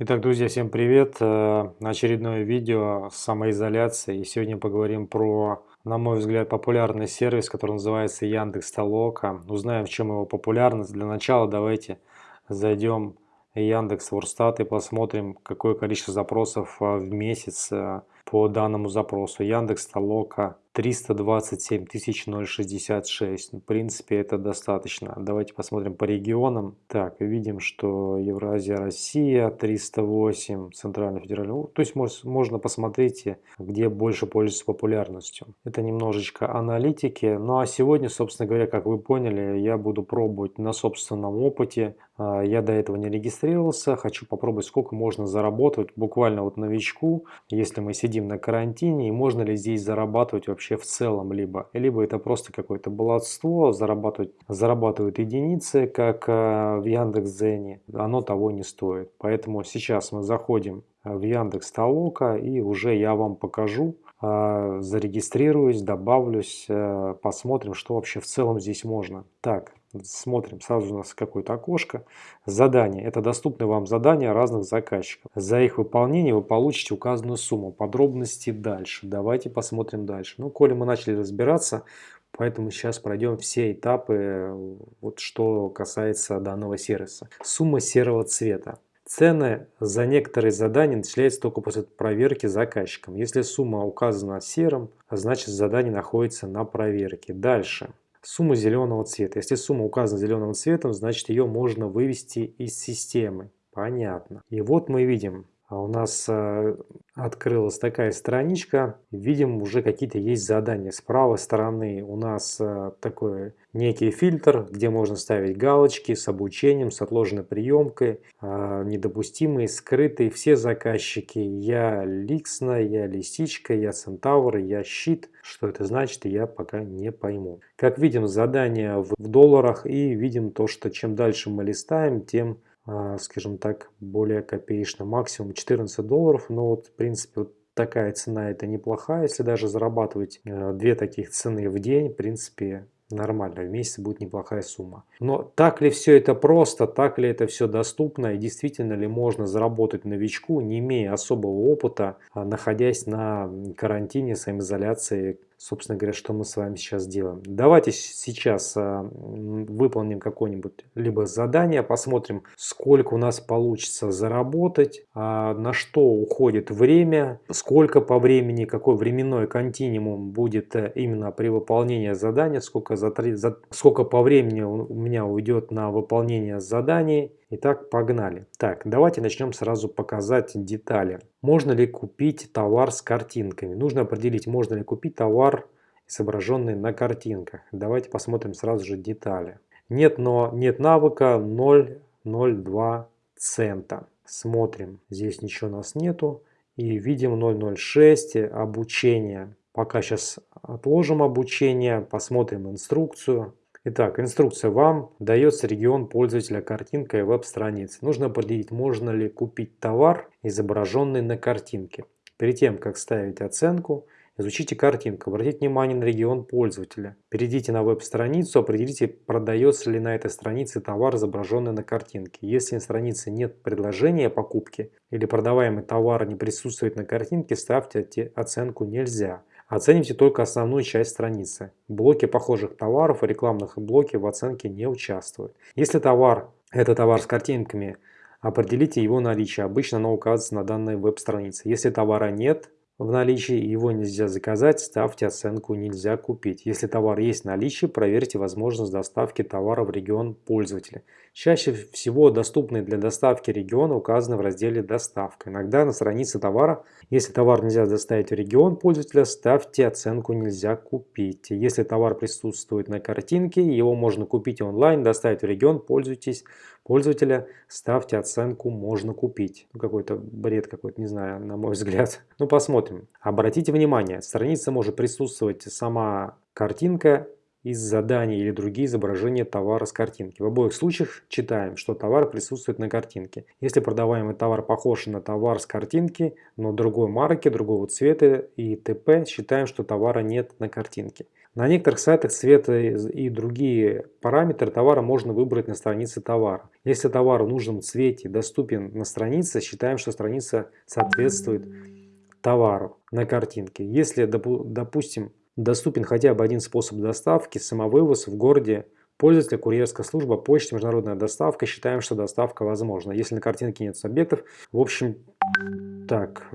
Итак, друзья, всем привет! Э, очередное видео с. И сегодня поговорим про, на мой взгляд, популярный сервис, который называется Яндекс Толока. Узнаем, в чем его популярность. Для начала давайте зайдем в Яндекс Ворстат и посмотрим, какое количество запросов э, в месяц э, по данному запросу. Яндекс Толока 327 066. В принципе, это достаточно. Давайте посмотрим по регионам. Так, видим, что Евразия, Россия 308, Центральный федеральный. Ну, то есть можно посмотреть, где больше пользуется популярностью. Это немножечко аналитики. Ну а сегодня, собственно говоря, как вы поняли, я буду пробовать на собственном опыте. А, я до этого не регистрировался. Хочу попробовать, сколько можно заработать буквально вот новичку, если мы сидим на карантине, и можно ли здесь зарабатывать вообще в целом либо. Либо это просто какое-то баловство, зарабатывают, зарабатывают единицы, как э, в Яндекс.Дзене. Оно того не стоит. Поэтому сейчас мы заходим в Яндекс Толока и уже я вам покажу, э, зарегистрируюсь, добавлюсь, э, посмотрим, что вообще в целом здесь можно. Так, Смотрим, сразу у нас какое-то окошко. Задание. Это доступны вам задания разных заказчиков. За их выполнение вы получите указанную сумму. Подробности дальше. Давайте посмотрим дальше. Ну, коли мы начали разбираться, поэтому сейчас пройдем все этапы, вот что касается данного сервиса. Сумма серого цвета. Цены за некоторые задания начисляются только после проверки заказчиком. Если сумма указана серым, значит задание находится на проверке. Дальше сумму зеленого цвета. Если сумма указана зеленым цветом, значит ее можно вывести из системы. Понятно. И вот мы видим, у нас э, открылась такая страничка. Видим, уже какие-то есть задания. С правой стороны у нас э, такой некий фильтр, где можно ставить галочки с обучением, с отложенной приемкой, э, недопустимые, скрытые. Все заказчики. Я Ликсна, я Лисичка, я Центавр, я Щит. Что это значит, я пока не пойму. Как видим, задания в долларах и видим то, что чем дальше мы листаем, тем а, скажем так, более копеечно. Максимум 14 долларов, но вот в принципе вот такая цена это неплохая. Если даже зарабатывать э, две таких цены в день, в принципе нормально, в месяц будет неплохая сумма. Но так ли все это просто, так ли это все доступно и действительно ли можно заработать новичку, не имея особого опыта, а находясь на карантине, самоизоляции, собственно говоря, что мы с вами сейчас делаем. Давайте сейчас а, выполним какое-нибудь либо задание, посмотрим, сколько у нас получится заработать, а, на что уходит время, сколько по времени, какой временной континуум будет э, именно при выполнении задания, сколько, за, за, сколько по времени у меня уйдет на выполнение заданий Итак, погнали. Так, давайте начнем сразу показать детали. Можно ли купить товар с картинками? Нужно определить, можно ли купить товар, изображенный на картинках. Давайте посмотрим сразу же детали. Нет, но нет навыка 0,02 цента. Смотрим, здесь ничего у нас нету. И видим 0,06 обучение. Пока сейчас отложим обучение, посмотрим инструкцию. Итак, инструкция вам дается регион пользователя картинкой веб-страницы. Нужно определить, можно ли купить товар, изображенный на картинке. Перед тем, как ставить оценку, изучите картинку, обратите внимание на регион пользователя. Перейдите на веб-страницу, определите, продается ли на этой странице товар, изображенный на картинке. Если на странице нет предложения покупки или продаваемый товар не присутствует на картинке, ставьте оценку «Нельзя». Оцените только основную часть страницы. Блоки похожих товаров и рекламных блоки в оценке не участвуют. Если товар – это товар с картинками, определите его наличие. Обычно оно указывается на данной веб-странице. Если товара нет, в наличии, его нельзя заказать, ставьте оценку «Нельзя купить». Если товар есть в наличии, проверьте возможность доставки товара в регион пользователя. Чаще всего доступные для доставки региона указаны в разделе «Доставка». Иногда на странице товара, если товар нельзя доставить в регион пользователя, ставьте оценку «Нельзя купить». Если товар присутствует на картинке, его можно купить онлайн, доставить в регион, пользуйтесь пользователя, ставьте оценку «Можно купить». Ну, какой-то бред какой-то, не знаю, на мой взгляд. Ну, посмотрим. Обратите внимание, страница может присутствовать сама картинка из заданий или другие изображения товара с картинки. В обоих случаях читаем, что товар присутствует на картинке. Если продаваемый товар похож на товар с картинки, но другой марки, другого цвета и т.п., считаем, что товара нет на картинке. На некоторых сайтах цвет и другие параметры товара можно выбрать на странице товара. Если товар в нужном цвете доступен на странице, считаем, что страница соответствует товару на картинке. Если, допустим, доступен хотя бы один способ доставки, самовывоз в городе пользователя, курьерская служба, почта, международная доставка, считаем, что доставка возможна. Если на картинке нет объектов, в общем, так,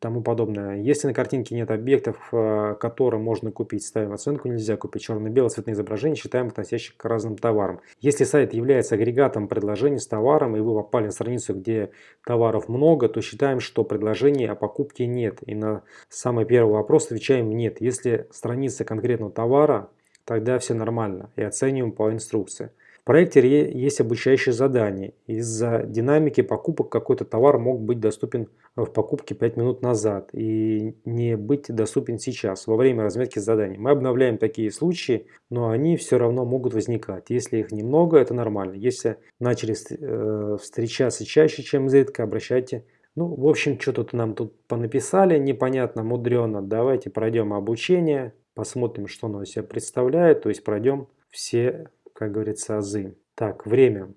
тому подобное. Если на картинке нет объектов, э, которые можно купить, ставим оценку «Нельзя купить». Черно-белое цветные изображения считаем относящих к разным товарам. Если сайт является агрегатом предложений с товаром, и вы попали на страницу, где товаров много, то считаем, что предложений о покупке нет. И на самый первый вопрос отвечаем «нет». Если страница конкретного товара, тогда все нормально и оцениваем по инструкции. Проекте есть обучающее задание. Из-за динамики покупок какой-то товар мог быть доступен в покупке 5 минут назад и не быть доступен сейчас, во время разметки заданий. Мы обновляем такие случаи, но они все равно могут возникать. Если их немного, это нормально. Если начали э, встречаться чаще, чем изредка, обращайте ну, в общем, что тут нам тут понаписали, непонятно, мудрено. Давайте пройдем обучение, посмотрим, что оно из себя представляет, то есть пройдем все как говорится, азы. Так, время.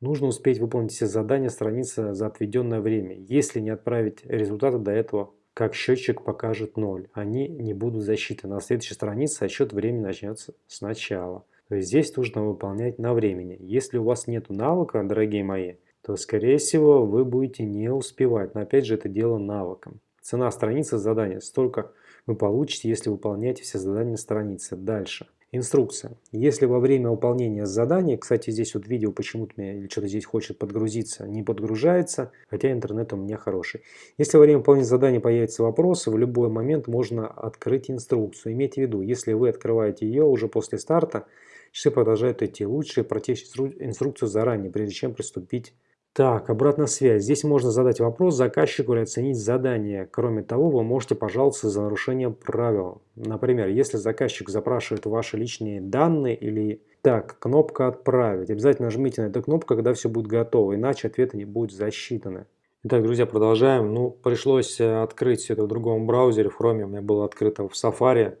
Нужно успеть выполнить все задания страницы за отведенное время. Если не отправить результаты до этого, как счетчик покажет 0, они не будут засчитаны. На следующей странице отсчет времени начнется сначала. То есть здесь нужно выполнять на времени. Если у вас нет навыка, дорогие мои, то скорее всего вы будете не успевать. Но опять же это дело навыком. Цена страницы задания столько вы получите, если выполняете все задания страницы. Дальше. Инструкция. Если во время выполнения задания, кстати, здесь вот видео почему-то меня или что-то здесь хочет подгрузиться, не подгружается, хотя интернет у меня хороший. Если во время выполнения задания появятся вопросы, в любой момент можно открыть инструкцию. Имейте в виду, если вы открываете ее уже после старта, часы продолжают идти. Лучше прочесть инструкцию заранее, прежде чем приступить так, обратная связь. Здесь можно задать вопрос заказчику или оценить задание. Кроме того, вы можете пожаловаться за нарушение правил. Например, если заказчик запрашивает ваши личные данные или... Так, кнопка «Отправить». Обязательно нажмите на эту кнопку, когда все будет готово, иначе ответы не будут засчитаны. Итак, друзья, продолжаем. Ну, пришлось э, открыть все это в другом браузере, в Chrome. У меня было открыто в Safari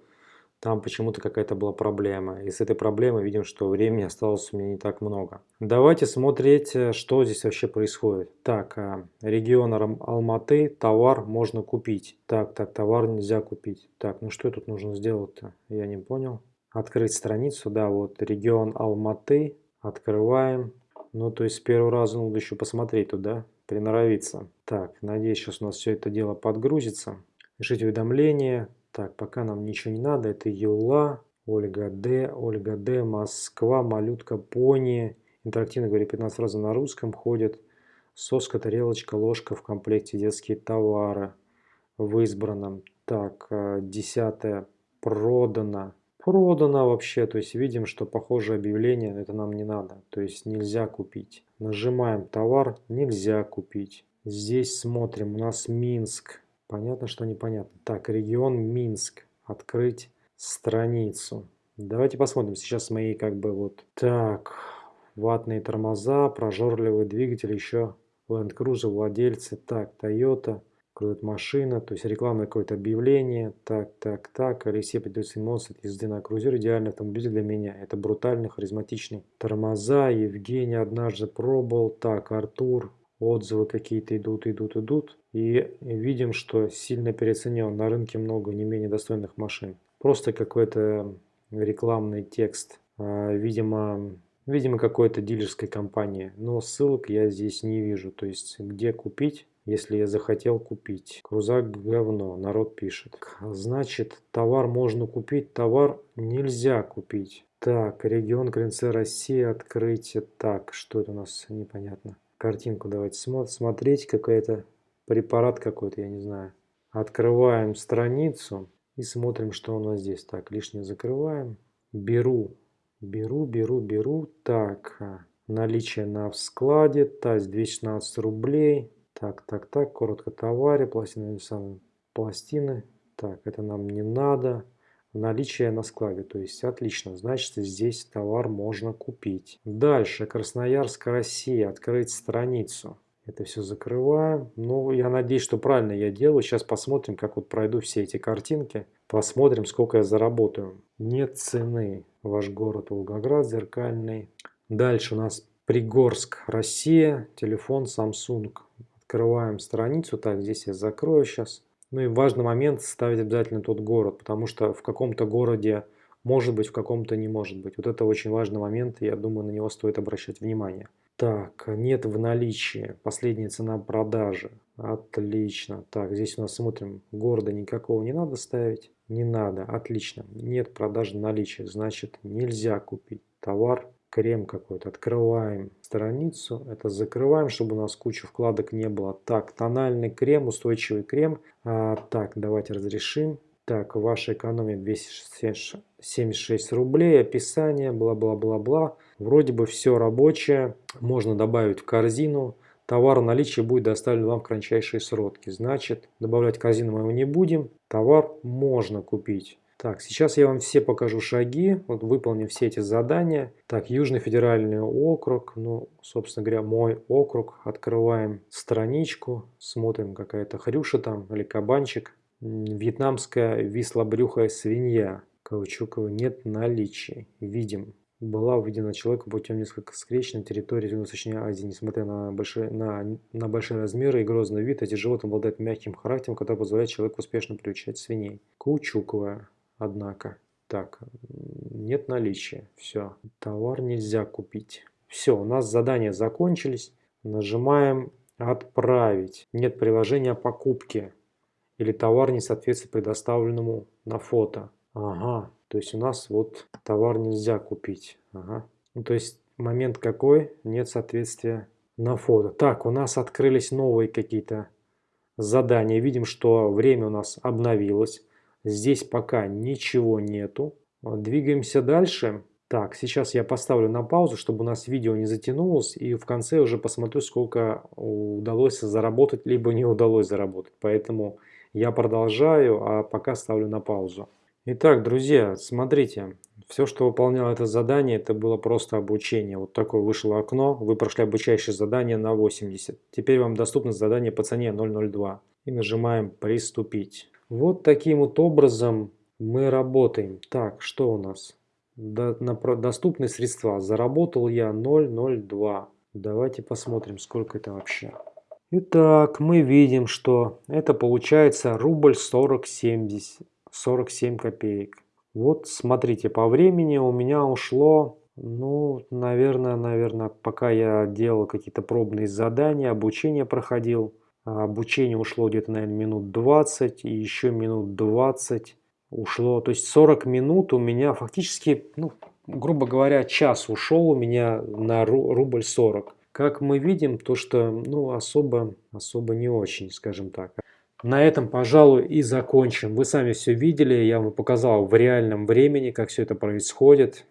там почему-то какая-то была проблема. И с этой проблемой видим, что времени осталось у меня не так много. Давайте смотреть, э, что здесь вообще происходит. Так, э, регион Алматы, товар можно купить. Так, так, товар нельзя купить. Так, ну что тут нужно сделать-то? Я не понял. Открыть страницу, да, вот регион Алматы. Открываем. Ну, то есть с первого раза надо еще посмотреть туда, приноровиться. Так, надеюсь, сейчас у нас все это дело подгрузится. Пишите уведомления. Так, пока нам ничего не надо. Это Юла, Ольга Д, Ольга Д, Москва, Малютка, Пони. Интерактивно говорит 15 раз на русском ходит. Соска, тарелочка, ложка в комплекте детские товары в избранном. Так, э, десятое продано. Продано вообще, то есть видим, что похожее объявление, это нам не надо. То есть нельзя купить. Нажимаем товар, нельзя купить. Здесь смотрим, у нас Минск. Понятно, что непонятно. Так, регион Минск. Открыть страницу. Давайте посмотрим. Сейчас мои как бы вот... Так, ватные тормоза, прожорливый двигатель, еще Land Cruiser, владельцы. Так, Toyota, крутит машина, то есть рекламное какое-то объявление. Так, так, так. Алексей эмоции от езды на крузер. Идеальный автомобиль для меня. Это брутальный, харизматичный. Тормоза. Евгений однажды пробовал. Так, Артур отзывы какие-то идут, идут, идут. И видим, что сильно переоценен. На рынке много не менее достойных машин. Просто какой-то рекламный текст. А, видимо, видимо какой-то дилерской компании. Но ссылок я здесь не вижу. То есть, где купить, если я захотел купить. Крузак говно, народ пишет. Значит, товар можно купить, товар нельзя купить. Так, регион КНЦ России, открытие. Так, что это у нас непонятно картинку давайте смотреть. Какая-то препарат какой-то, я не знаю. Открываем страницу и смотрим, что у нас здесь. Так, лишнее закрываем. Беру, беру, беру, беру. Так, наличие на складе. Таз 216 рублей. Так, так, так, коротко товаре, пластины, пластины. Так, это нам не надо наличие на складе. То есть отлично, значит здесь товар можно купить. Дальше, Красноярск, Россия, открыть страницу. Это все закрываем. Ну, я надеюсь, что правильно я делаю. Сейчас посмотрим, как вот пройду все эти картинки. Посмотрим, сколько я заработаю. Нет цены. Ваш город Волгоград зеркальный. Дальше у нас Пригорск, Россия. Телефон Samsung. Открываем страницу. Так, здесь я закрою сейчас. Ну и важный момент ставить обязательно тот город, потому что в каком-то городе может быть, в каком-то не может быть. Вот это очень важный момент, и я думаю, на него стоит обращать внимание. Так, нет в наличии. Последняя цена продажи. Отлично. Так, здесь у нас смотрим, города никакого не надо ставить. Не надо. Отлично. Нет продажи наличия. Значит, нельзя купить товар. Крем какой-то. Открываем страницу. Это закрываем, чтобы у нас куча вкладок не было. Так, тональный крем, устойчивый крем. А, так, давайте разрешим. Так, ваша экономия 276 рублей, описание, бла-бла-бла-бла. Вроде бы все рабочее, можно добавить в корзину. Товар в наличии будет доставлен вам в кратчайшие сроки. Значит, добавлять корзину мы его не будем. Товар можно купить. Так, сейчас я вам все покажу шаги. Вот выполним все эти задания. Так, Южный федеральный округ. Ну, собственно говоря, мой округ. Открываем страничку. Смотрим, какая-то хрюша там или кабанчик. Вьетнамская вислобрюхая свинья. Каучуковой нет наличия. Видим была увидена человеком путем несколько встреч на территории Юго-Восточной Азии. Несмотря на большие, на, на большие размеры и грозный вид, эти животные обладают мягким характером, который позволяет человеку успешно приучать свиней. Каучуковая, однако. Так, нет наличия. Все. Товар нельзя купить. Все, у нас задания закончились. Нажимаем «Отправить». Нет приложения покупки. Или товар не соответствует предоставленному на фото. Ага, то есть у нас вот товар нельзя купить. Ага. Ну, то есть момент какой? Нет соответствия на фото. Так, у нас открылись новые какие-то задания. Видим, что время у нас обновилось. Здесь пока ничего нету. Двигаемся дальше. Так, сейчас я поставлю на паузу, чтобы у нас видео не затянулось. И в конце уже посмотрю, сколько удалось заработать, либо не удалось заработать. Поэтому я продолжаю, а пока ставлю на паузу. Итак, друзья, смотрите, все, что выполняло это задание, это было просто обучение. Вот такое вышло окно, вы прошли обучающее задание на 80. Теперь вам доступно задание по цене 002. И нажимаем «Приступить». Вот таким вот образом мы работаем. Так, что у нас? До, на, доступные средства. Заработал я 002. Давайте посмотрим, сколько это вообще. Итак, мы видим, что это получается рубль 40 70. 47 копеек. Вот смотрите, по времени у меня ушло, ну, наверное, наверное, пока я делал какие-то пробные задания, обучение проходил. Обучение ушло где-то, наверное, минут 20 и еще минут 20 ушло. То есть 40 минут у меня фактически, ну, грубо говоря, час ушел у меня на рубль 40. Как мы видим, то что, ну, особо, особо не очень, скажем так. На этом, пожалуй, и закончим. Вы сами все видели, я вам показал в реальном времени, как все это происходит.